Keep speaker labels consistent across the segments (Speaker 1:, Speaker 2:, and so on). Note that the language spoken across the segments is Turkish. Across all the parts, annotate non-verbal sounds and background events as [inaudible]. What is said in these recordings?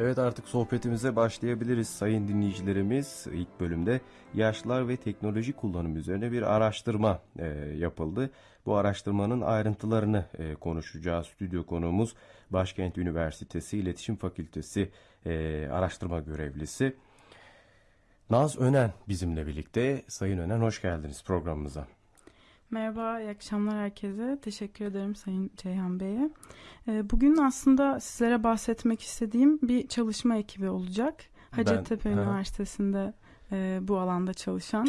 Speaker 1: Evet artık sohbetimize başlayabiliriz sayın dinleyicilerimiz. İlk bölümde yaşlılar ve teknoloji kullanımı üzerine bir araştırma e, yapıldı. Bu araştırmanın ayrıntılarını e, konuşacağız. Stüdyo konuğumuz Başkent Üniversitesi İletişim Fakültesi e, araştırma görevlisi. Naz Önen bizimle birlikte. Sayın Önen hoş geldiniz programımıza.
Speaker 2: Merhaba, iyi akşamlar herkese. Teşekkür ederim Sayın Ceyhan Bey'e. Ee, bugün aslında sizlere bahsetmek istediğim bir çalışma ekibi olacak. Hacettepe
Speaker 1: Ben-.
Speaker 2: Üniversitesi'nde e, bu alanda çalışan,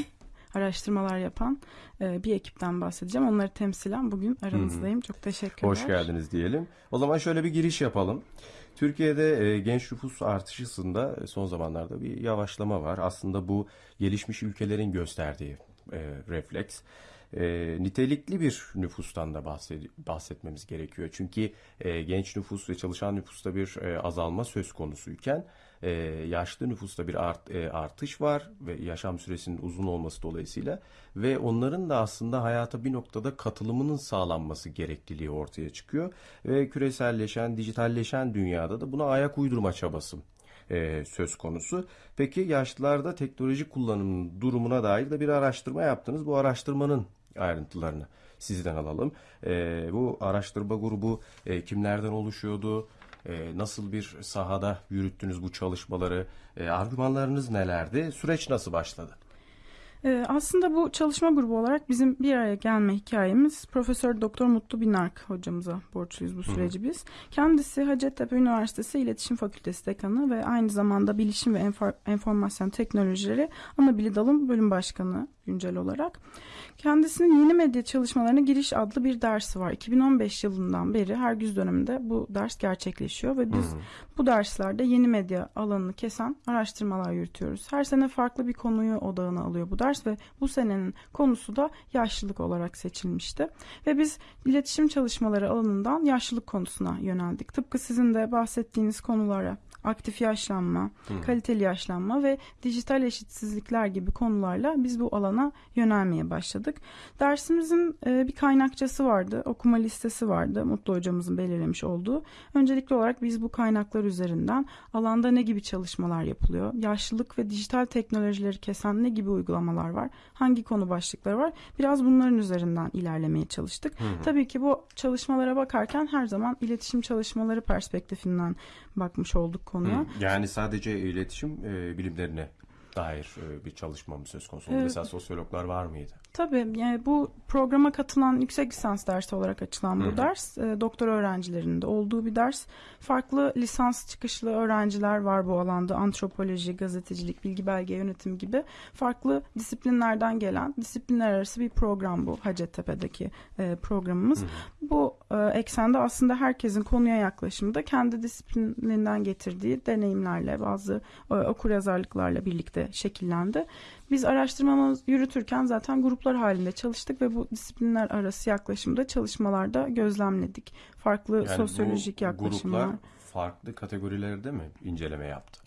Speaker 2: araştırmalar yapan e, bir ekipten bahsedeceğim. Onları temsilen bugün aranızdayım. Çok teşekkürler.
Speaker 1: Hoş geldiniz diyelim. O zaman şöyle bir giriş yapalım. Türkiye'de e, genç nüfus artışında e, son zamanlarda bir yavaşlama var. Aslında bu gelişmiş ülkelerin gösterdiği e, refleks. E, nitelikli bir nüfustan da bahsed- bahsetmemiz gerekiyor. Çünkü e, genç nüfus ve çalışan nüfusta bir e, azalma söz konusuyken e, yaşlı nüfusta bir art- e, artış var ve yaşam süresinin uzun olması dolayısıyla ve onların da aslında hayata bir noktada katılımının sağlanması gerekliliği ortaya çıkıyor ve küreselleşen, dijitalleşen dünyada da buna ayak uydurma çabası e, söz konusu. Peki yaşlılarda teknoloji kullanımının durumuna dair de bir araştırma yaptınız. Bu araştırmanın ayrıntılarını sizden alalım. E, bu araştırma grubu e, kimlerden oluşuyordu? E, nasıl bir sahada yürüttünüz bu çalışmaları? E, argümanlarınız nelerdi? Süreç nasıl başladı?
Speaker 2: Ee, aslında bu çalışma grubu olarak bizim bir araya gelme hikayemiz Profesör Doktor Mutlu Binark hocamıza borçluyuz bu süreci biz. Kendisi Hacettepe Üniversitesi İletişim Fakültesi Dekanı ve aynı zamanda Bilişim ve Enfor- Enformasyon Teknolojileri Anabili Dalım Bölüm Başkanı güncel olarak. Kendisinin yeni medya çalışmalarına giriş adlı bir dersi var. 2015 yılından beri her güz döneminde bu ders gerçekleşiyor ve biz bu derslerde yeni medya alanını kesen araştırmalar yürütüyoruz. Her sene farklı bir konuyu odağına alıyor bu ders ve bu senenin konusu da yaşlılık olarak seçilmişti. Ve biz iletişim çalışmaları alanından yaşlılık konusuna yöneldik. Tıpkı sizin de bahsettiğiniz konulara aktif yaşlanma, kaliteli yaşlanma ve dijital eşitsizlikler gibi konularla biz bu alana yönelmeye başladık. Dersimizin e, bir kaynakçası vardı, okuma listesi vardı Mutlu hocamızın belirlemiş olduğu. Öncelikli olarak biz bu kaynaklar üzerinden alanda ne gibi çalışmalar yapılıyor, yaşlılık ve dijital teknolojileri kesen ne gibi uygulamalar var, hangi konu başlıkları var biraz bunların üzerinden ilerlemeye çalıştık. Tabii ki bu çalışmalara bakarken her zaman iletişim çalışmaları perspektifinden bakmış olduk konuya.
Speaker 1: Yani sadece iletişim e, bilimlerine dair e, bir çalışma mı söz konusu?
Speaker 2: Evet.
Speaker 1: Mesela sosyologlar var mıydı?
Speaker 2: Tabii yani bu programa katılan yüksek lisans dersi olarak açılan bu ders e, doktor öğrencilerinin de olduğu bir ders. Farklı lisans çıkışlı öğrenciler var bu alanda. Antropoloji, gazetecilik, bilgi belge yönetimi gibi farklı disiplinlerden gelen disiplinler arası bir program bu Hacettepe'deki e, programımız. Bu e, eksende aslında herkesin konuya yaklaşımı da kendi disiplininden getirdiği deneyimlerle bazı e, okuryazarlıklarla birlikte şekillendi. Biz araştırmamızı yürütürken zaten gruplar halinde çalıştık ve bu disiplinler arası yaklaşımda çalışmalarda gözlemledik. Farklı
Speaker 1: Yani
Speaker 2: sosyolojik yaklaşımlar.
Speaker 1: gruplar farklı kategorilerde mi inceleme yaptı?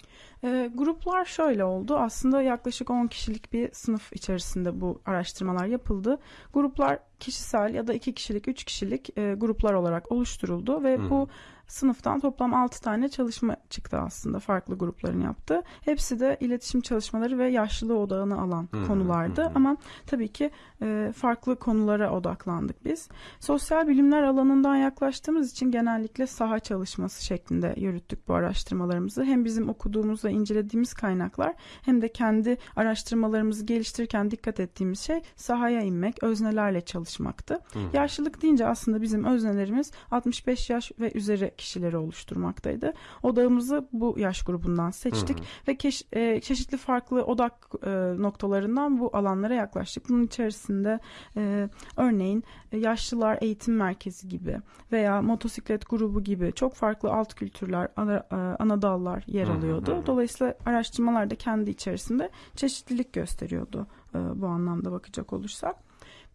Speaker 2: Ee, gruplar şöyle oldu. Aslında yaklaşık 10 kişilik bir sınıf içerisinde bu araştırmalar yapıldı. Gruplar kişisel ya da 2 kişilik, 3 kişilik e, gruplar olarak oluşturuldu ve bu sınıftan toplam 6 tane çalışma çıktı aslında farklı grupların yaptığı. Hepsi de iletişim çalışmaları ve yaşlılığı odağına alan konulardı ama tabii ki e, farklı konulara odaklandık biz. Sosyal bilimler alanından yaklaştığımız için genellikle saha çalışması şeklinde yürüttük bu araştırmalarımızı. Hem bizim okuduğumuz ve incelediğimiz kaynaklar hem de kendi araştırmalarımızı geliştirirken dikkat ettiğimiz şey sahaya inmek, öznelerle çalışmaktı. Yaşlılık deyince aslında bizim öznelerimiz 65 yaş ve üzeri kişileri oluşturmaktaydı. Odağımızı bu yaş grubundan seçtik ve keş- e, çeşitli farklı odak e, noktalarından bu alanlara yaklaştık. Bunun içerisinde e, örneğin e, yaşlılar eğitim merkezi gibi veya motosiklet grubu gibi çok farklı alt kültürler, ana, e, ana dallar yer alıyordu. Dolayısıyla araştırmalar da kendi içerisinde çeşitlilik gösteriyordu e, bu anlamda bakacak olursak.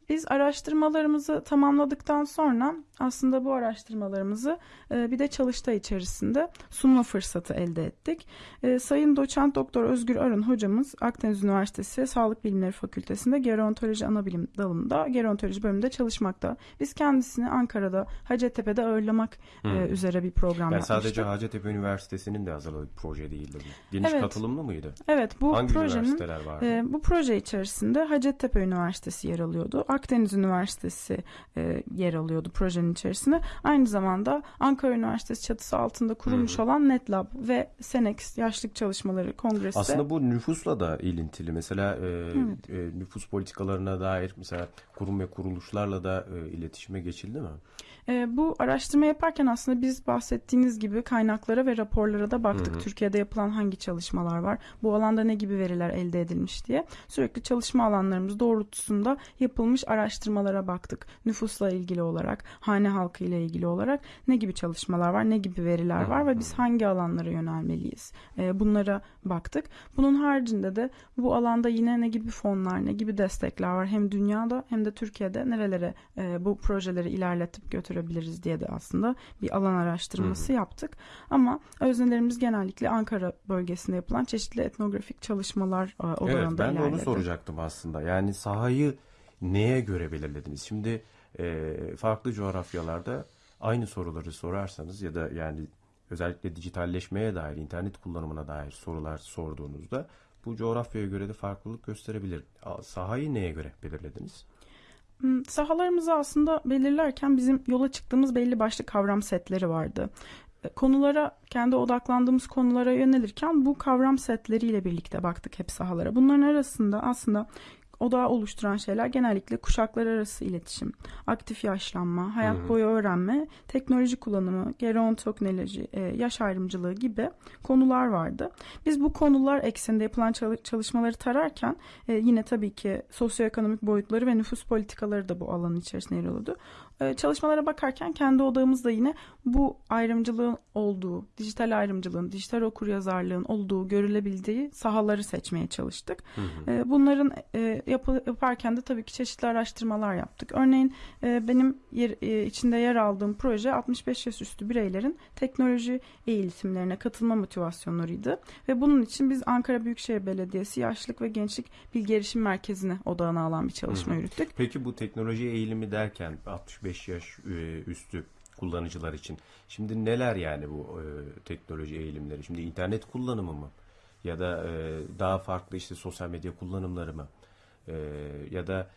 Speaker 2: Biz araştırmalarımızı tamamladıktan sonra aslında bu araştırmalarımızı e, bir de çalıştay içerisinde sunma fırsatı elde ettik. E, Sayın Doçent Doktor Özgür Arın hocamız Akdeniz Üniversitesi Sağlık Bilimleri Fakültesi'nde gerontoloji anabilim dalında gerontoloji bölümünde çalışmakta. Biz kendisini Ankara'da Hacettepe'de ağırlamak e, üzere bir program
Speaker 1: Yani
Speaker 2: yapmıştık.
Speaker 1: sadece Hacettepe Üniversitesi'nin de hazırladığı bir proje değildi. Geniş
Speaker 2: Evet.
Speaker 1: katılımlı mıydı?
Speaker 2: Evet bu
Speaker 1: Hangi
Speaker 2: projenin
Speaker 1: vardı?
Speaker 2: bu proje içerisinde Hacettepe Üniversitesi yer alıyordu. Akdeniz Üniversitesi e, yer alıyordu projenin içerisinde. Aynı zamanda Ankara Üniversitesi çatısı altında kurulmuş olan NetLab ve Senex Yaşlık Çalışmaları Kongresi.
Speaker 1: Aslında bu nüfusla da ilintili. Mesela e, e, nüfus politikalarına dair mesela kurum ve kuruluşlarla da e, iletişime geçildi mi?
Speaker 2: E, bu araştırma yaparken aslında biz bahsettiğiniz gibi kaynaklara ve raporlara da baktık. Türkiye'de yapılan hangi çalışmalar var, bu alanda ne gibi veriler elde edilmiş diye. Sürekli çalışma alanlarımız doğrultusunda yapılmış araştırmalara baktık. Nüfusla ilgili olarak, hane halkı ile ilgili olarak ne gibi çalışmalar var, ne gibi veriler var ve biz hangi alanlara yönelmeliyiz? E, bunlara baktık. Bunun haricinde de bu alanda yine ne gibi fonlar, ne gibi destekler var hem dünyada hem de Türkiye'de nerelere e, bu projeleri ilerletip götürebiliriz diye de aslında bir alan araştırması yaptık. Ama öznelerimiz genellikle Ankara bölgesinde yapılan çeşitli etnografik çalışmalar e,
Speaker 1: Evet
Speaker 2: odalarında
Speaker 1: ben de onu soracaktım aslında. Yani sahayı neye göre belirlediniz? Şimdi e, farklı coğrafyalarda aynı soruları sorarsanız ya da yani özellikle dijitalleşmeye dair, internet kullanımına dair sorular sorduğunuzda bu coğrafyaya göre de farklılık gösterebilir. Sahayı neye göre belirlediniz?
Speaker 2: Hmm, Sahalarımızı aslında belirlerken bizim yola çıktığımız belli başlı kavram setleri vardı. E, Konulara, kendi odaklandığımız konulara yönelirken bu kavram setleriyle birlikte baktık hep sahalara. Bunların arasında aslında odağı oluşturan şeyler genellikle kuşaklar arası iletişim, aktif yaşlanma, hayat boyu öğrenme, teknoloji kullanımı, gerontoknoloji, e, yaş ayrımcılığı gibi konular vardı. Biz bu konular ekseninde yapılan çalı- çalışmaları tararken e, yine tabii ki sosyoekonomik boyutları ve nüfus politikaları da bu alanın içerisinde yer alıyordu. E, çalışmalara bakarken kendi odağımızda yine bu ayrımcılığın olduğu, dijital ayrımcılığın, dijital okuryazarlığın olduğu, görülebildiği sahaları seçmeye çalıştık. E, bunların e, yaparken de tabii ki çeşitli araştırmalar yaptık. Örneğin e, benim yer, e, içinde yer aldığım proje 65 yaş üstü bireylerin teknoloji eğitimlerine katılma motivasyonlarıydı. Ve bunun için biz Ankara Büyükşehir Belediyesi Yaşlılık ve Gençlik Bilgi Erişim Merkezi'ne odağına alan bir çalışma yürüttük.
Speaker 1: Peki bu teknoloji eğilimi derken 65 yaş e, üstü kullanıcılar için şimdi neler yani bu e, teknoloji eğilimleri? Şimdi internet kullanımı mı? Ya da e, daha farklı işte sosyal medya kullanımları mı? Ya da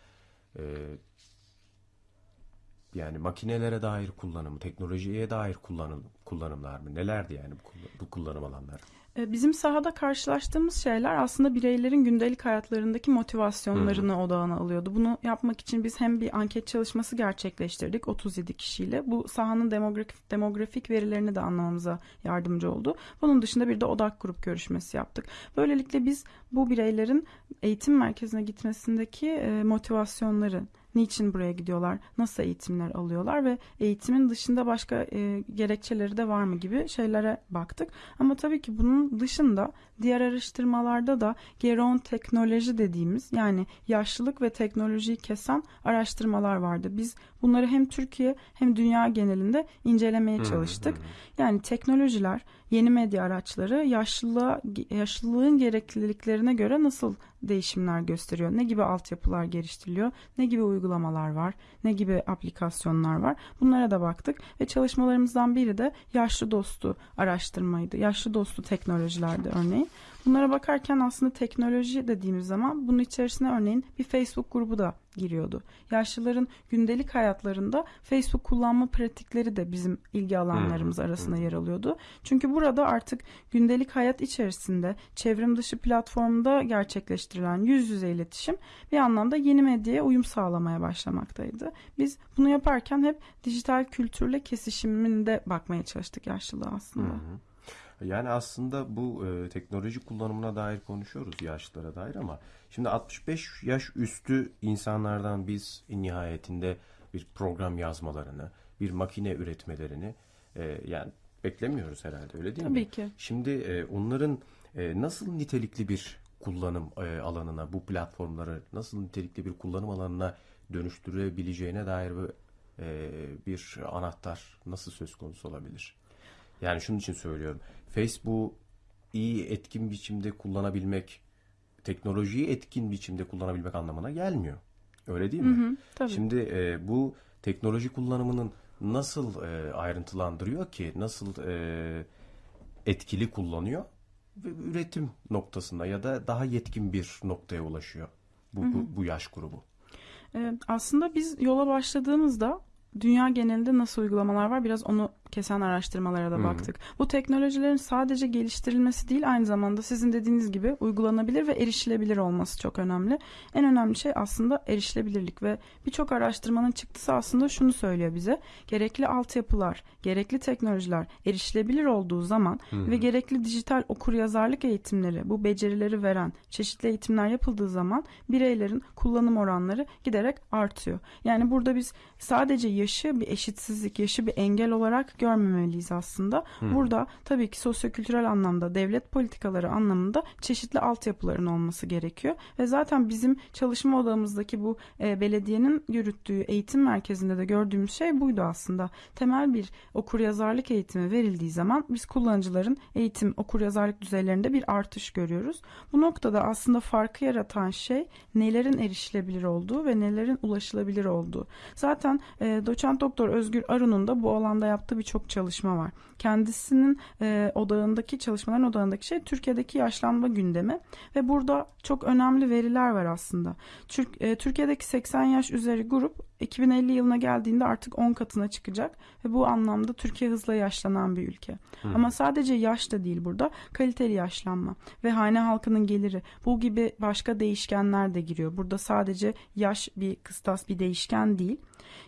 Speaker 1: yani makinelere dair kullanımı, teknolojiye dair kullanım, kullanımlar mı? Nelerdi yani bu kullanım alanları?
Speaker 2: E, Bizim sahada karşılaştığımız şeyler aslında bireylerin gündelik hayatlarındaki motivasyonlarını odağına alıyordu. Bunu yapmak için biz hem bir anket çalışması gerçekleştirdik 37 kişiyle. Bu sahanın demografik, demografik verilerini de anlamamıza yardımcı oldu. Bunun dışında bir de odak grup görüşmesi yaptık. Böylelikle biz bu bireylerin eğitim merkezine gitmesindeki e, motivasyonları, niçin buraya gidiyorlar, nasıl eğitimler alıyorlar ve eğitimin dışında başka e, gerekçeleri de var mı gibi şeylere baktık. Ama tabii ki bunun dışında diğer araştırmalarda da geron teknoloji dediğimiz yani yaşlılık ve teknolojiyi kesen araştırmalar vardı. Biz bunları hem Türkiye hem dünya genelinde incelemeye çalıştık. Yani teknolojiler, yeni medya araçları yaşlılığa, yaşlılığın gerekliliklerine göre nasıl değişimler gösteriyor? Ne gibi altyapılar geliştiriliyor? Ne gibi uygulamalar var? Ne gibi aplikasyonlar var? Bunlara da baktık ve çalışmalarımızdan biri de yaşlı dostu araştırmaydı. Yaşlı dostu teknolojilerdi örneğin. Bunlara bakarken aslında teknoloji dediğimiz zaman bunun içerisine örneğin bir Facebook grubu da giriyordu. Yaşlıların gündelik hayatlarında Facebook kullanma pratikleri de bizim ilgi alanlarımız arasında yer alıyordu. Çünkü burada artık gündelik hayat içerisinde çevrim dışı platformda gerçekleştirilen yüz yüze iletişim bir anlamda yeni medyaya uyum sağlamaya başlamaktaydı. Biz bunu yaparken hep dijital kültürle kesişiminde bakmaya çalıştık yaşlılığa aslında.
Speaker 1: Yani aslında bu e, teknoloji kullanımına dair konuşuyoruz yaşlılara dair ama şimdi 65 yaş üstü insanlardan biz nihayetinde bir program yazmalarını, bir makine üretmelerini e, yani beklemiyoruz herhalde öyle değil mi?
Speaker 2: Tabii ki.
Speaker 1: Şimdi e, onların e, nasıl nitelikli bir kullanım e, alanına, bu platformları nasıl nitelikli bir kullanım alanına dönüştürebileceğine dair bir, e, bir anahtar nasıl söz konusu olabilir? Yani şunun için söylüyorum. Facebook iyi etkin biçimde kullanabilmek, teknolojiyi etkin biçimde kullanabilmek anlamına gelmiyor. Öyle değil mi?
Speaker 2: Hı, tabii.
Speaker 1: Şimdi e, bu teknoloji kullanımının nasıl e, ayrıntılandırıyor ki, nasıl e, etkili kullanıyor ve üretim noktasında ya da daha yetkin bir noktaya ulaşıyor bu, bu, bu yaş grubu.
Speaker 2: Ee, aslında biz yola başladığımızda dünya genelinde nasıl uygulamalar var biraz onu kesen araştırmalara da baktık. Bu teknolojilerin sadece geliştirilmesi değil aynı zamanda sizin dediğiniz gibi uygulanabilir ve erişilebilir olması çok önemli. En önemli şey aslında erişilebilirlik ve birçok araştırmanın çıktısı aslında şunu söylüyor bize. Gerekli altyapılar, gerekli teknolojiler erişilebilir olduğu zaman ve gerekli dijital okuryazarlık eğitimleri, bu becerileri veren çeşitli eğitimler yapıldığı zaman bireylerin kullanım oranları giderek artıyor. Yani burada biz sadece yaşı bir eşitsizlik, yaşı bir engel olarak görmemeliyiz aslında. Burada tabii ki sosyokültürel anlamda, devlet politikaları anlamında çeşitli altyapıların olması gerekiyor. Ve zaten bizim çalışma odamızdaki bu e, belediyenin yürüttüğü eğitim merkezinde de gördüğümüz şey buydu aslında. Temel bir okuryazarlık eğitimi verildiği zaman biz kullanıcıların eğitim okuryazarlık düzeylerinde bir artış görüyoruz. Bu noktada aslında farkı yaratan şey nelerin erişilebilir olduğu ve nelerin ulaşılabilir olduğu. Zaten e, doçent doktor Özgür Arun'un da bu alanda yaptığı birçok çalışma var. Kendisinin e, odağındaki çalışmaların odağındaki şey Türkiye'deki yaşlanma gündemi ve burada çok önemli veriler var aslında. Türk, e, Türkiye'deki 80 yaş üzeri grup 2050 yılına geldiğinde artık 10 katına çıkacak ve bu anlamda Türkiye hızla yaşlanan bir ülke. Ama sadece yaş da değil burada kaliteli yaşlanma ve hane halkının geliri bu gibi başka değişkenler de giriyor. Burada sadece yaş bir kıstas bir değişken değil.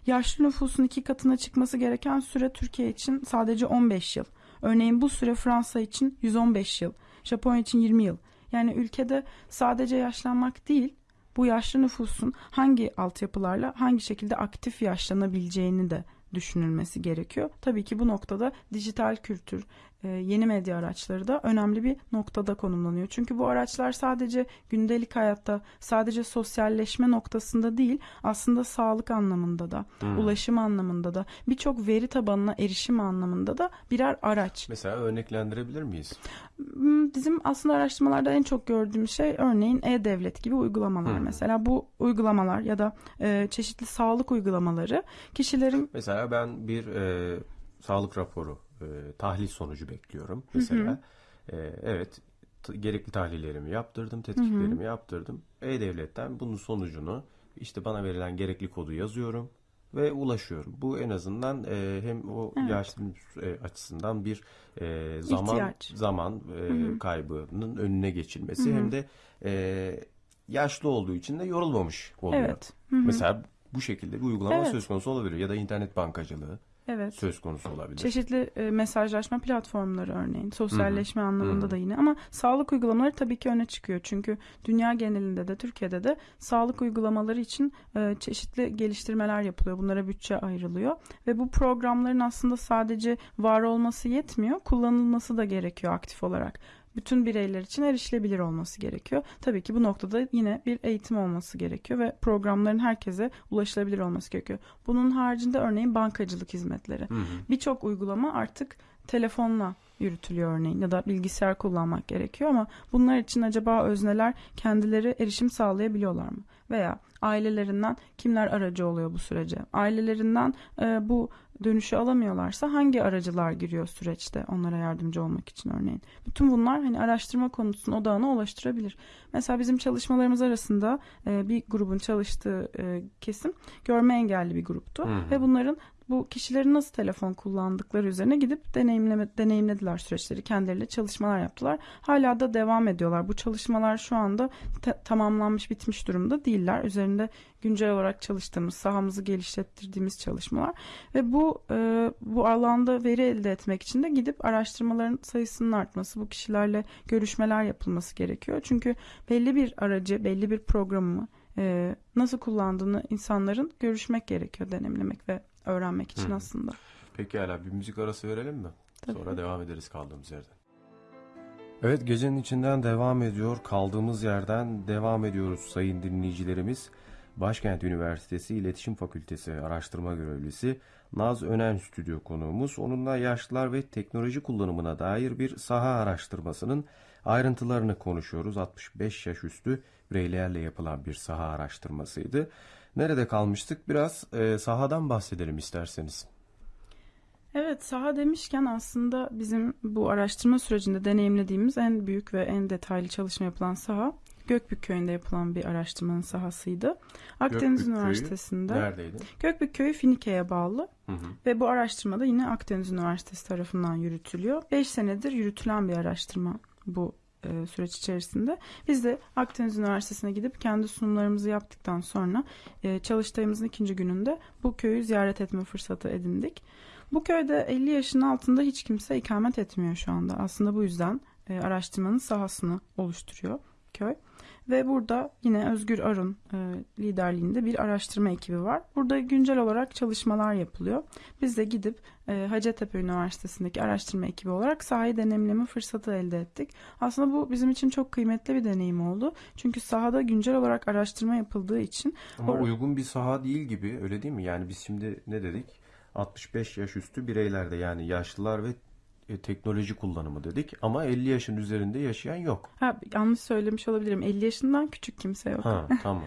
Speaker 2: Yaşlı nüfusun iki katına çıkması gereken süre Türkiye için sadece 15 yıl. Örneğin bu süre Fransa için 115 yıl, Japonya için 20 yıl. Yani ülkede sadece yaşlanmak değil, bu yaşlı nüfusun hangi altyapılarla hangi şekilde aktif yaşlanabileceğini de düşünülmesi gerekiyor. Tabii ki bu noktada dijital kültür, yeni medya araçları da önemli bir noktada konumlanıyor. Çünkü bu araçlar sadece gündelik hayatta, sadece sosyalleşme noktasında değil, aslında sağlık anlamında da, ulaşım anlamında da, birçok veri tabanına erişim anlamında da birer araç.
Speaker 1: Mesela örneklendirebilir miyiz?
Speaker 2: Hmm, Bizim aslında araştırmalarda en çok gördüğümüz şey örneğin e-devlet gibi uygulamalar. Mesela bu uygulamalar ya da e, çeşitli sağlık uygulamaları kişilerin
Speaker 1: Mesela ben bir e, sağlık raporu, e, tahlil sonucu bekliyorum. Mesela E, evet gerekli tahlillerimi yaptırdım, tetkiklerimi yaptırdım. E-Devlet'ten bunun sonucunu işte bana verilen gerekli kodu yazıyorum ve ulaşıyorum. Bu en azından e, hem o yaşlı nüfus, e, açısından bir e, zaman
Speaker 2: İhtiyaç.
Speaker 1: zaman e, kaybının önüne geçilmesi hem de e, yaşlı olduğu için de yorulmamış oluyor.
Speaker 2: Evet. Hı hı.
Speaker 1: Mesela bu şekilde bir uygulama
Speaker 2: Evet.
Speaker 1: söz konusu olabilir ya da internet bankacılığı
Speaker 2: evet.
Speaker 1: söz konusu olabilir.
Speaker 2: Çeşitli e, mesajlaşma platformları örneğin sosyalleşme anlamında da yine ama sağlık uygulamaları tabii ki öne çıkıyor. Çünkü dünya genelinde de Türkiye'de de sağlık uygulamaları için e, çeşitli geliştirmeler yapılıyor. Bunlara bütçe ayrılıyor ve bu programların aslında sadece var olması yetmiyor, kullanılması da gerekiyor aktif olarak. Bütün bireyler için erişilebilir olması gerekiyor. Tabii ki bu noktada yine bir eğitim olması gerekiyor ve programların herkese ulaşılabilir olması gerekiyor. Bunun haricinde örneğin bankacılık hizmetleri. Birçok uygulama artık telefonla yürütülüyor örneğin ya da bilgisayar kullanmak gerekiyor ama bunlar için acaba özneler kendileri erişim sağlayabiliyorlar mı? Veya ailelerinden kimler aracı oluyor bu sürece? Ailelerinden e, bu dönüşü alamıyorlarsa hangi aracılar giriyor süreçte onlara yardımcı olmak için örneğin? Bütün bunlar hani araştırma konusunun odağına ulaştırabilir. Mesela bizim çalışmalarımız arasında e, bir grubun çalıştığı e, kesim görme engelli bir gruptu ve bunların bu kişilerin nasıl telefon kullandıkları üzerine gidip deneyimleme, deneyimlediler süreçleri. Kendileriyle çalışmalar yaptılar. Hala da devam ediyorlar. Bu çalışmalar şu anda tamamlanmış bitmiş durumda değiller. Üzerinde güncel olarak çalıştığımız, sahamızı geliştirdiğimiz çalışmalar ve bu e, bu alanda veri elde etmek için de gidip araştırmaların sayısının artması, bu kişilerle görüşmeler yapılması gerekiyor. Çünkü belli bir aracı, belli bir programı e, nasıl kullandığını insanların görüşmek gerekiyor, deneyimlemek ve öğrenmek için aslında.
Speaker 1: Peki hala bir müzik arası verelim mi?
Speaker 2: Tabii.
Speaker 1: Sonra devam ederiz kaldığımız yerden. Evet gecenin içinden devam ediyor. Kaldığımız yerden devam ediyoruz sayın dinleyicilerimiz. Başkent Üniversitesi İletişim Fakültesi araştırma görevlisi Naz Önen stüdyo konuğumuz. Onunla yaşlılar ve teknoloji kullanımına dair bir saha araştırmasının ayrıntılarını konuşuyoruz. 65 yaş üstü bireylerle yapılan bir saha araştırmasıydı. Nerede kalmıştık? Biraz e, sahadan bahsedelim isterseniz.
Speaker 2: Evet, saha demişken aslında bizim bu araştırma sürecinde deneyimlediğimiz en büyük ve en detaylı çalışma yapılan saha Gökbük Köyü'nde yapılan bir araştırmanın sahasıydı. Akdeniz
Speaker 1: Gökbük Köyü
Speaker 2: Üniversitesi'nde.
Speaker 1: Neredeydi?
Speaker 2: Gökbük Köyü Finike'ye bağlı
Speaker 1: Hı hı.
Speaker 2: ve bu araştırmada yine Akdeniz Üniversitesi tarafından yürütülüyor. 5 senedir yürütülen bir araştırma bu e, süreç içerisinde. Biz de Akdeniz Üniversitesi'ne gidip kendi sunumlarımızı yaptıktan sonra e, çalıştayımızın ikinci gününde bu köyü ziyaret etme fırsatı edindik. Bu köyde 50 yaşın altında hiç kimse ikamet etmiyor şu anda. Aslında bu yüzden e, araştırmanın sahasını oluşturuyor köy. Ve burada yine Özgür Arun e, liderliğinde bir araştırma ekibi var. Burada güncel olarak çalışmalar yapılıyor. Biz de gidip e, Hacettepe Üniversitesi'ndeki araştırma ekibi olarak sahayı deneyimleme fırsatı elde ettik. Aslında bu bizim için çok kıymetli bir deneyim oldu. Çünkü sahada güncel olarak araştırma yapıldığı için
Speaker 1: Ama
Speaker 2: Or-
Speaker 1: uygun bir saha değil gibi öyle değil mi? Yani biz şimdi ne dedik? 65 yaş üstü bireylerde yani yaşlılar ve e, teknoloji kullanımı dedik ama 50 yaşın üzerinde yaşayan yok.
Speaker 2: ha, yanlış söylemiş olabilirim. 50 yaşından küçük kimse yok.
Speaker 1: Ha [laughs] tamam.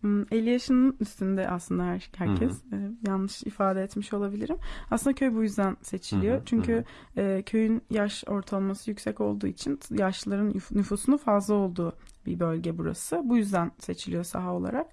Speaker 2: Hmm, 50 yaşının üstünde aslında her- herkes. Ee, yanlış ifade etmiş olabilirim. Aslında köy bu yüzden seçiliyor.
Speaker 1: Hı hı,
Speaker 2: Çünkü e, köyün yaş ortalaması yüksek olduğu için yaşlıların nüf- nüfusunun fazla olduğu bir bölge burası. Bu yüzden seçiliyor saha olarak.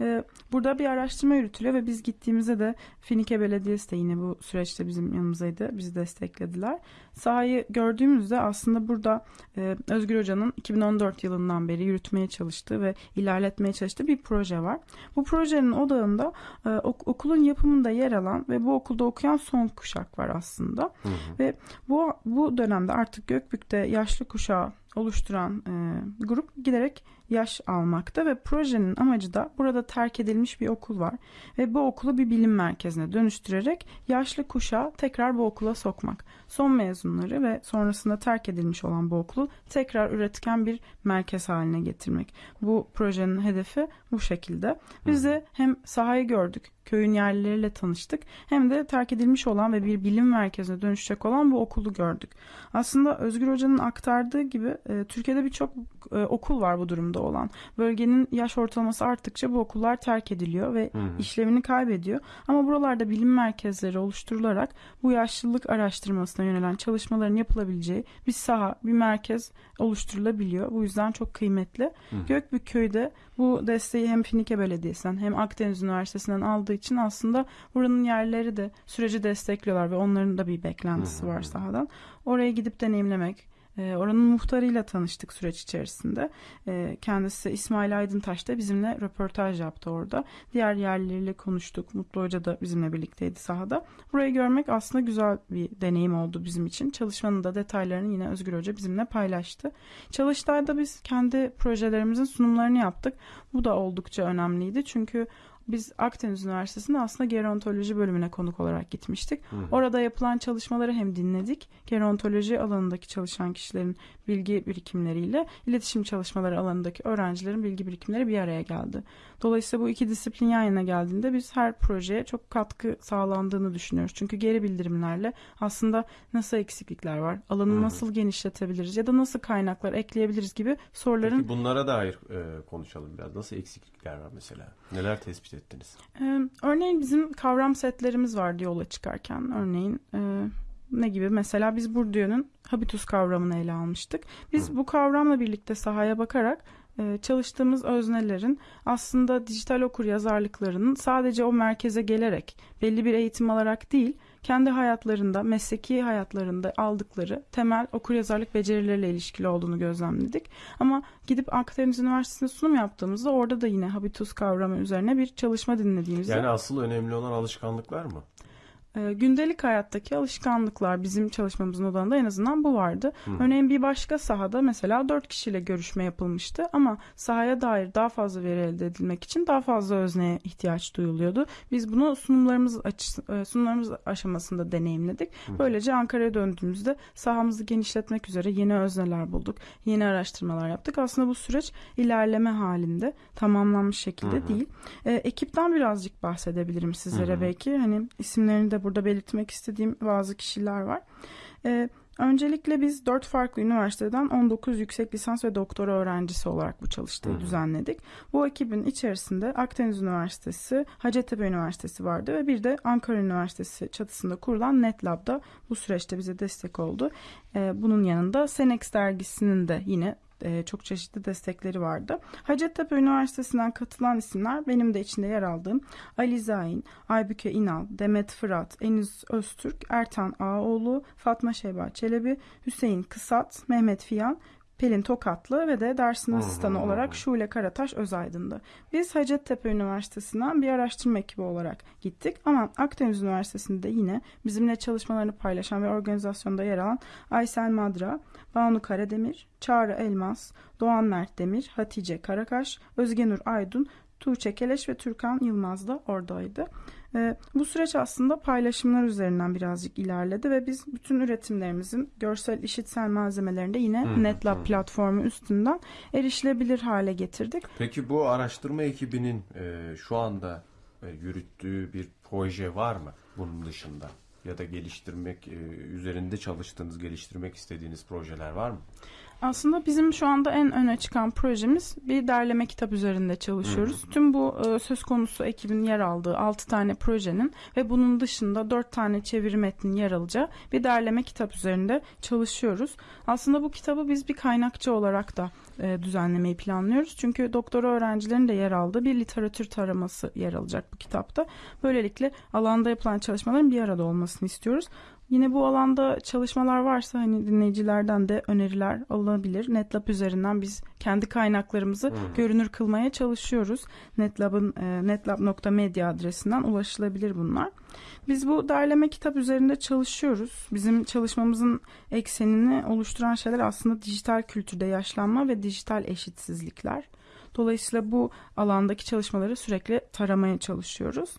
Speaker 2: Ee, burada bir araştırma yürütülüyor ve biz gittiğimizde de Finike Belediyesi de yine bu süreçte bizim yanımızdaydı. Bizi desteklediler. Sahayı gördüğümüzde aslında burada e, Özgür Hoca'nın 2014 yılından beri yürütmeye çalıştığı ve ilerletmeye çalıştığı bir proje var. Bu projenin odağında e, ok- okulun yapımında yer alan ve bu okulda okuyan son kuşak var aslında.
Speaker 1: Hı hı.
Speaker 2: Ve bu bu dönemde artık Gökbük'te yaşlı kuşağı oluşturan e, grup giderek yaş almakta ve projenin amacı da burada terk edilmiş bir okul var ve bu okulu bir bilim merkezine dönüştürerek yaşlı kuşağı tekrar bu okula sokmak. Son mezunları ve sonrasında terk edilmiş olan bu okulu tekrar üretken bir merkez haline getirmek. Bu projenin hedefi bu şekilde. Biz de hem sahayı gördük, köyün yerlileriyle tanıştık hem de terk edilmiş olan ve bir bilim merkezine dönüşecek olan bu okulu gördük. Aslında Özgür Hoca'nın aktardığı gibi e, Türkiye'de birçok e, okul var bu durumda olan. Bölgenin yaş ortalaması arttıkça bu okullar terk ediliyor ve
Speaker 1: Hı hı.
Speaker 2: işlevini kaybediyor. Ama buralarda bilim merkezleri oluşturularak bu yaşlılık araştırmasına yönelen çalışmaların yapılabileceği bir saha, bir merkez oluşturulabiliyor. Bu yüzden çok kıymetli.
Speaker 1: Hı.
Speaker 2: Gökbük Köy'de bu desteği hem Finike Belediyesi'nden hem Akdeniz Üniversitesi'nden aldığı için aslında buranın yerleri de süreci destekliyorlar ve onların da bir beklentisi var sahadan. Oraya gidip deneyimlemek, Oranın muhtarıyla tanıştık süreç içerisinde. E, Kendisi İsmail Aydıntaş da bizimle röportaj yaptı orada. Diğer yerlileriyle konuştuk. Mutlu Hoca da bizimle birlikteydi sahada. Burayı görmek aslında güzel bir deneyim oldu bizim için. Çalışmanın da detaylarını yine Özgür Hoca bizimle paylaştı. Çalıştayda biz kendi projelerimizin sunumlarını yaptık. Bu da oldukça önemliydi. Çünkü biz Akdeniz Üniversitesi'nde aslında gerontoloji bölümüne konuk olarak gitmiştik.
Speaker 1: Hı hı.
Speaker 2: Orada yapılan çalışmaları hem dinledik, gerontoloji alanındaki çalışan kişilerin bilgi birikimleriyle iletişim çalışmaları alanındaki öğrencilerin bilgi birikimleri bir araya geldi. Dolayısıyla bu iki disiplin yan yana geldiğinde biz her projeye çok katkı sağlandığını düşünüyoruz. Çünkü geri bildirimlerle aslında nasıl eksiklikler var, alanı
Speaker 1: hı.
Speaker 2: nasıl genişletebiliriz ya da nasıl kaynaklar ekleyebiliriz gibi soruların
Speaker 1: Peki bunlara dair e, konuşalım biraz. Nasıl eksiklikler var mesela? Neler tespit ettiniz?
Speaker 2: Ee, örneğin bizim kavram setlerimiz vardı yola çıkarken. Örneğin e, ne gibi? Mesela biz Bourdieu'nun habitus kavramını ele almıştık. Biz bu kavramla birlikte sahaya bakarak e, çalıştığımız öznelerin aslında dijital okur yazarlıklarının sadece o merkeze gelerek belli bir eğitim alarak değil, kendi hayatlarında, mesleki hayatlarında aldıkları temel okuryazarlık becerileriyle ilişkili olduğunu gözlemledik. Ama gidip Akdeniz Üniversitesi'nde sunum yaptığımızda orada da yine habitus kavramı üzerine bir çalışma dinlediğimizde
Speaker 1: Yani asıl önemli olan alışkanlıklar mı?
Speaker 2: E, gündelik hayattaki alışkanlıklar bizim çalışmamızın odağında en azından bu vardı.
Speaker 1: Hı.
Speaker 2: Örneğin bir başka sahada mesela 4 kişiyle görüşme yapılmıştı ama sahaya dair daha fazla veri elde edilmek için daha fazla özneye ihtiyaç duyuluyordu. Biz bunu sunumlarımız e, sunumlarımız aşamasında deneyimledik. Böylece Ankara'ya döndüğümüzde sahamızı genişletmek üzere yeni özneler bulduk. Yeni araştırmalar yaptık. Aslında bu süreç ilerleme halinde tamamlanmış şekilde
Speaker 1: hı.
Speaker 2: değil. E, ekipten birazcık bahsedebilirim sizlere
Speaker 1: hı.
Speaker 2: belki. Hani isimlerini de burada belirtmek istediğim bazı kişiler var. E, öncelikle biz dört farklı üniversiteden 19 yüksek lisans ve doktora öğrencisi olarak bu çalıştayı
Speaker 1: hı.
Speaker 2: düzenledik. Bu ekibin içerisinde Akdeniz Üniversitesi, Hacettepe Üniversitesi vardı ve bir de Ankara Üniversitesi çatısında kurulan NetLab'da bu süreçte bize destek oldu. E, bunun yanında Senex dergisinin de yine e, çok çeşitli destekleri vardı. Hacettepe Üniversitesi'nden katılan isimler benim de içinde yer aldığım Ali Zain, Aybüke İnal, Demet Fırat, Eniz Öztürk, Ertan Ağoğlu, Fatma Şeyba Çelebi, Hüseyin Kısat, Mehmet Fiyan, Pelin Tokatlı ve de dersin asistanı olarak. Şule Karataş Özaydın'dı. Biz Hacettepe Üniversitesi'nden bir araştırma ekibi olarak gittik ama Akdeniz Üniversitesi'nde yine bizimle çalışmalarını paylaşan ve organizasyonda yer alan Aysel Madra, Banu Karademir, Çağrı Elmas, Doğan Mert Demir, Hatice Karakaş, Özgenur Aydın, Tuğçe Keleş ve Türkan Yılmaz da oradaydı. Ee, bu süreç aslında paylaşımlar üzerinden birazcık ilerledi ve biz bütün üretimlerimizin görsel işitsel malzemelerini de yine
Speaker 1: Hı,
Speaker 2: NetLab
Speaker 1: hı.
Speaker 2: platformu üstünden erişilebilir hale getirdik.
Speaker 1: Peki bu araştırma ekibinin e, şu anda e, yürüttüğü bir proje var mı bunun dışında? Ya da geliştirmek, e, üzerinde çalıştığınız, geliştirmek istediğiniz projeler var mı?
Speaker 2: Aslında bizim şu anda en öne çıkan projemiz bir derleme kitap üzerinde çalışıyoruz. Tüm bu e, söz konusu ekibin yer aldığı 6 tane projenin ve bunun dışında 4 tane çeviri metnin yer alacağı bir derleme kitap üzerinde çalışıyoruz. Aslında bu kitabı biz bir kaynakçı olarak da e, düzenlemeyi planlıyoruz. Çünkü doktora öğrencilerin de yer aldığı bir literatür taraması yer alacak bu kitapta. Böylelikle alanda yapılan çalışmaların bir arada olmasını istiyoruz. Yine bu alanda çalışmalar varsa hani dinleyicilerden de öneriler alınabilir. NetLab üzerinden biz kendi kaynaklarımızı
Speaker 1: Hı.
Speaker 2: görünür kılmaya çalışıyoruz. NetLab'ın e, netlab.media adresinden ulaşılabilir bunlar. Biz bu derleme kitap üzerinde çalışıyoruz. Bizim çalışmamızın eksenini oluşturan şeyler aslında dijital kültürde yaşlanma ve dijital eşitsizlikler. Dolayısıyla bu alandaki çalışmaları sürekli taramaya çalışıyoruz.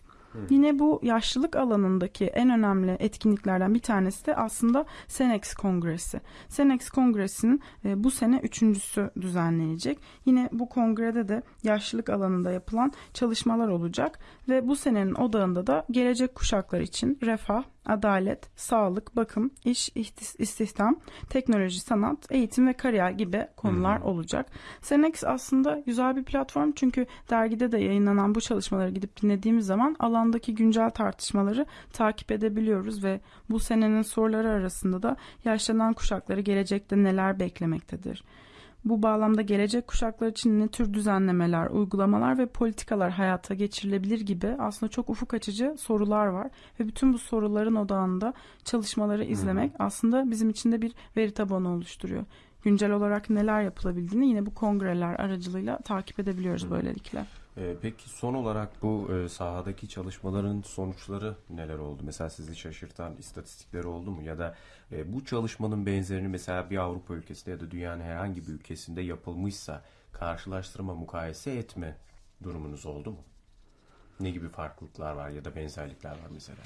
Speaker 2: Yine bu yaşlılık alanındaki en önemli etkinliklerden bir tanesi de aslında Senex Kongresi. Senex Kongresi'nin e, bu sene üçüncüsü düzenlenecek. Yine bu kongrede de yaşlılık alanında yapılan çalışmalar olacak ve bu senenin odağında da gelecek kuşaklar için refah, adalet, sağlık, bakım, iş, istihdam, teknoloji, sanat, eğitim ve kariyer gibi konular
Speaker 1: Hı
Speaker 2: olacak. Senex aslında güzel bir platform çünkü dergide de yayınlanan bu çalışmaları gidip dinlediğimiz zaman alandaki güncel tartışmaları takip edebiliyoruz ve bu senenin soruları arasında da yaşlanan kuşakları gelecekte neler beklemektedir? Bu bağlamda gelecek kuşaklar için ne tür düzenlemeler, uygulamalar ve politikalar hayata geçirilebilir gibi aslında çok ufuk açıcı sorular var. Ve bütün bu soruların odağında çalışmaları izlemek aslında bizim için de bir veri tabanı oluşturuyor. Güncel olarak neler yapılabildiğini yine bu kongreler aracılığıyla takip edebiliyoruz böylelikle.
Speaker 1: E, peki son olarak bu e, sahadaki çalışmaların sonuçları neler oldu? Mesela sizi şaşırtan istatistikleri oldu mu? Ya da e, bu çalışmanın benzerini mesela bir Avrupa ülkesinde ya da dünyanın herhangi bir ülkesinde yapılmışsa karşılaştırma, mukayese etme durumunuz oldu mu? Ne gibi farklılıklar var ya da benzerlikler var mesela?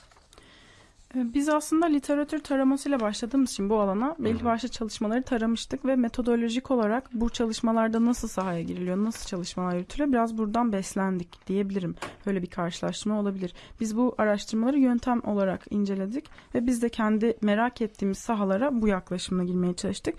Speaker 2: Ee, Biz aslında literatür taramasıyla başladığımız için bu alana belli başlı çalışmaları taramıştık ve metodolojik olarak bu çalışmalarda nasıl sahaya giriliyor, nasıl çalışmalar yürütülüyor biraz buradan beslendik diyebilirim. Böyle bir karşılaştırma olabilir. Biz bu araştırmaları yöntem olarak inceledik ve biz de kendi merak ettiğimiz sahalara bu yaklaşımla girmeye çalıştık.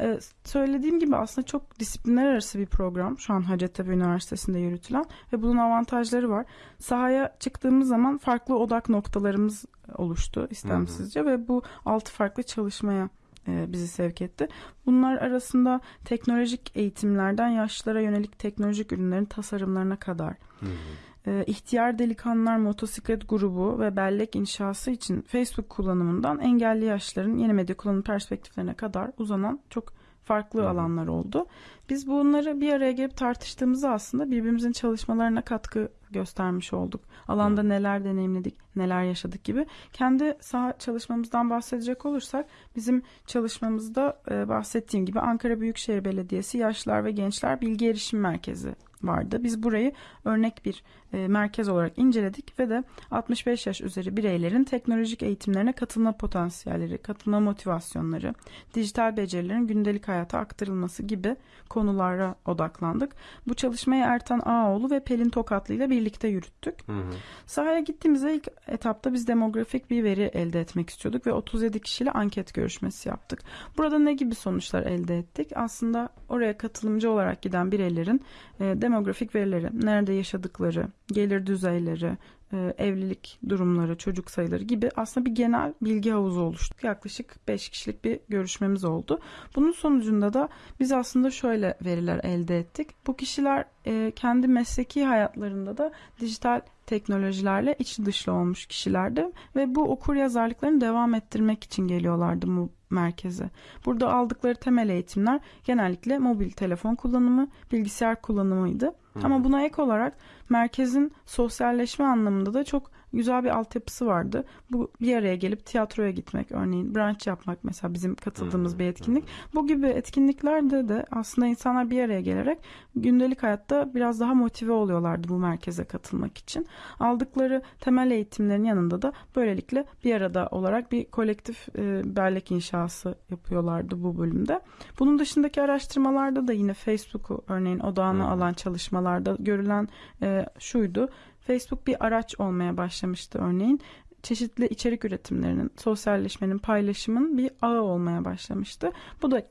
Speaker 2: Ee, söylediğim gibi aslında çok disiplinler arası bir program şu an Hacettepe Üniversitesi'nde yürütülen ve bunun avantajları var. Sahaya çıktığımız zaman farklı odak noktalarımız oluştu istemsizce ve bu altı farklı çalışmaya e, bizi sevk etti. Bunlar arasında teknolojik eğitimlerden yaşlılara yönelik teknolojik ürünlerin tasarımlarına kadar
Speaker 1: Hı hı.
Speaker 2: e, ihtiyar delikanlılar motosiklet grubu ve bellek inşası için Facebook kullanımından engelli yaşlıların yeni medya kullanım perspektiflerine kadar uzanan çok farklı
Speaker 1: Hı hı.
Speaker 2: alanlar oldu. Biz bunları bir araya gelip tartıştığımızda aslında birbirimizin çalışmalarına katkı göstermiş olduk. Alanda neler deneyimledik, neler yaşadık gibi. Kendi saha çalışmamızdan bahsedecek olursak bizim çalışmamızda e, bahsettiğim gibi Ankara Büyükşehir Belediyesi Yaşlılar ve Gençler Bilgi Erişim Merkezi vardı. Biz burayı örnek bir merkez olarak inceledik ve de 65 yaş üzeri bireylerin teknolojik eğitimlerine katılma potansiyelleri, katılma motivasyonları, dijital becerilerin gündelik hayata aktarılması gibi konulara odaklandık. Bu çalışmayı Ertan Ağoğlu ve Pelin Tokatlı ile birlikte yürüttük.
Speaker 1: Hı hı.
Speaker 2: Sahaya gittiğimizde ilk etapta biz demografik bir veri elde etmek istiyorduk ve 37 kişiyle anket görüşmesi yaptık. Burada ne gibi sonuçlar elde ettik? Aslında oraya katılımcı olarak giden bireylerin e, demografik verileri, nerede yaşadıkları, gelir düzeyleri, e, evlilik durumları, çocuk sayıları gibi aslında bir genel bilgi havuzu oluştu. Yaklaşık 5 kişilik bir görüşmemiz oldu. Bunun sonucunda da biz aslında şöyle veriler elde ettik. Bu kişiler e, kendi mesleki hayatlarında da dijital teknolojilerle içi dışlı olmuş kişilerdi ve bu okur yazarlıklarını devam ettirmek için geliyorlardı merkeze. Burada aldıkları temel eğitimler genellikle mobil telefon kullanımı, bilgisayar kullanımıydı. Ama buna ek olarak merkezin sosyalleşme anlamında da çok güzel bir altyapısı vardı. Bu bir araya gelip tiyatroya gitmek örneğin brunch yapmak mesela bizim katıldığımız bir etkinlik. Bu gibi etkinliklerde de aslında insanlar bir araya gelerek gündelik hayatta biraz daha motive oluyorlardı bu merkeze katılmak için. Aldıkları temel eğitimlerin yanında da böylelikle bir arada olarak bir kolektif e, bellek inşası yapıyorlardı bu bölümde. Bunun dışındaki araştırmalarda da yine Facebook'u örneğin odağına
Speaker 1: Hı.
Speaker 2: alan çalışmalarda görülen e, şuydu. Facebook bir araç olmaya başlamıştı örneğin. Çeşitli içerik üretimlerinin, sosyalleşmenin, paylaşımın bir ağı olmaya başlamıştı. Bu da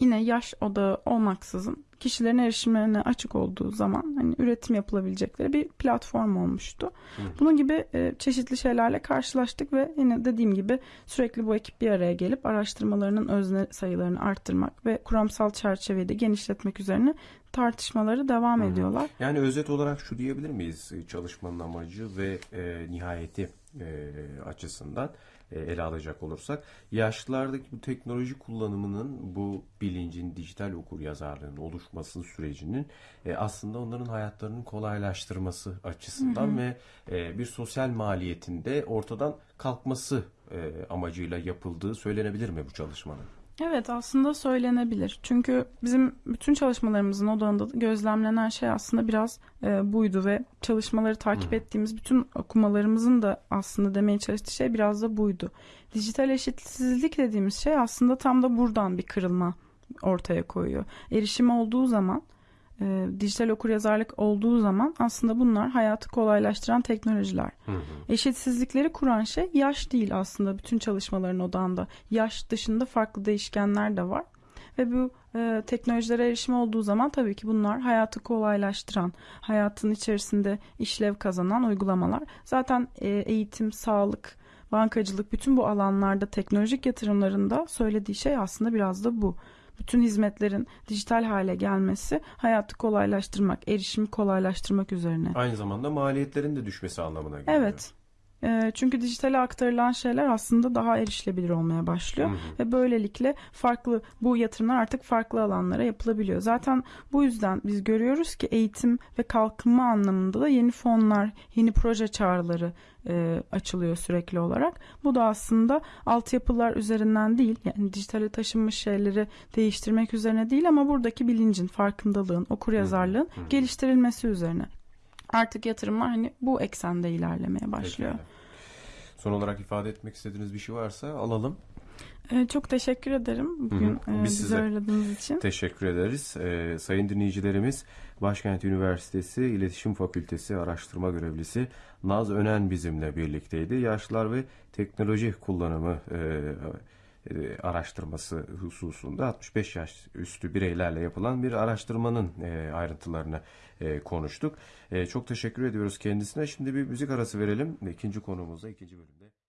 Speaker 2: yine yaş odağı olmaksızın kişilerin erişimlerine açık olduğu zaman hani üretim yapılabilecekleri bir platform olmuştu.
Speaker 1: Hı.
Speaker 2: Bunun gibi e, çeşitli şeylerle karşılaştık ve yine dediğim gibi sürekli bu ekip bir araya gelip araştırmalarının özne sayılarını arttırmak ve kuramsal çerçeveyi de genişletmek üzerine tartışmaları devam
Speaker 1: Hı.
Speaker 2: ediyorlar.
Speaker 1: Yani özet olarak şu diyebilir miyiz e, çalışmanın amacı ve e, nihayeti e, açısından e, ele alacak olursak yaşlılardaki bu teknoloji kullanımının bu bilincin dijital okur yazarlığının oluşması sürecinin e, aslında onların hayatlarının kolaylaştırması açısından ve e, bir sosyal maliyetinde ortadan kalkması e, amacıyla yapıldığı söylenebilir mi bu çalışmanın?
Speaker 2: Evet aslında söylenebilir. Çünkü bizim bütün çalışmalarımızın odağında gözlemlenen şey aslında biraz e, buydu ve çalışmaları takip ettiğimiz bütün okumalarımızın da aslında demeye çalıştığı şey biraz da buydu. Dijital eşitsizlik dediğimiz şey aslında tam da buradan bir kırılma ortaya koyuyor. Erişim olduğu zaman e, dijital okuryazarlık olduğu zaman aslında bunlar hayatı kolaylaştıran teknolojiler.
Speaker 1: Hı hı.
Speaker 2: Eşitsizlikleri kuran şey yaş değil aslında bütün çalışmaların odağında. Yaş dışında farklı değişkenler de var. Ve bu e, teknolojilere erişim olduğu zaman tabii ki bunlar hayatı kolaylaştıran, hayatın içerisinde işlev kazanan uygulamalar. Zaten e, eğitim, sağlık, bankacılık bütün bu alanlarda teknolojik yatırımlarında söylediği şey aslında biraz da bu. Bütün hizmetlerin dijital hale gelmesi hayatı kolaylaştırmak, erişimi kolaylaştırmak üzerine.
Speaker 1: Aynı zamanda maliyetlerin de düşmesi anlamına geliyor.
Speaker 2: Evet. Ee, çünkü dijitale aktarılan şeyler aslında daha erişilebilir olmaya başlıyor.
Speaker 1: Hı hı.
Speaker 2: Ve böylelikle farklı bu yatırımlar artık farklı alanlara yapılabiliyor. Zaten bu yüzden biz görüyoruz ki eğitim ve kalkınma anlamında da yeni fonlar, yeni proje çağrıları e, açılıyor sürekli olarak. Bu da aslında altyapılar üzerinden değil, yani dijitale taşınmış şeyleri değiştirmek üzerine değil ama buradaki bilincin, farkındalığın, okuryazarlığın
Speaker 1: hı hı.
Speaker 2: geliştirilmesi üzerine. Artık yatırımlar hani bu eksende ilerlemeye başlıyor.
Speaker 1: Pekala. Son olarak ifade etmek istediğiniz bir şey varsa alalım.
Speaker 2: Ee, çok teşekkür ederim bugün
Speaker 1: Hı hı.
Speaker 2: e,
Speaker 1: Biz
Speaker 2: bizi
Speaker 1: size
Speaker 2: aradığınız için.
Speaker 1: Teşekkür ederiz. Ee, sayın dinleyicilerimiz Başkent Üniversitesi İletişim Fakültesi araştırma görevlisi Naz Önen bizimle birlikteydi. Yaşlılar ve teknoloji kullanımı e, e, araştırması hususunda 65 yaş üstü bireylerle yapılan bir araştırmanın e, ayrıntılarını e, konuştuk. E, çok teşekkür ediyoruz kendisine. Şimdi bir müzik arası verelim. İkinci konumuzda ikinci bölümde.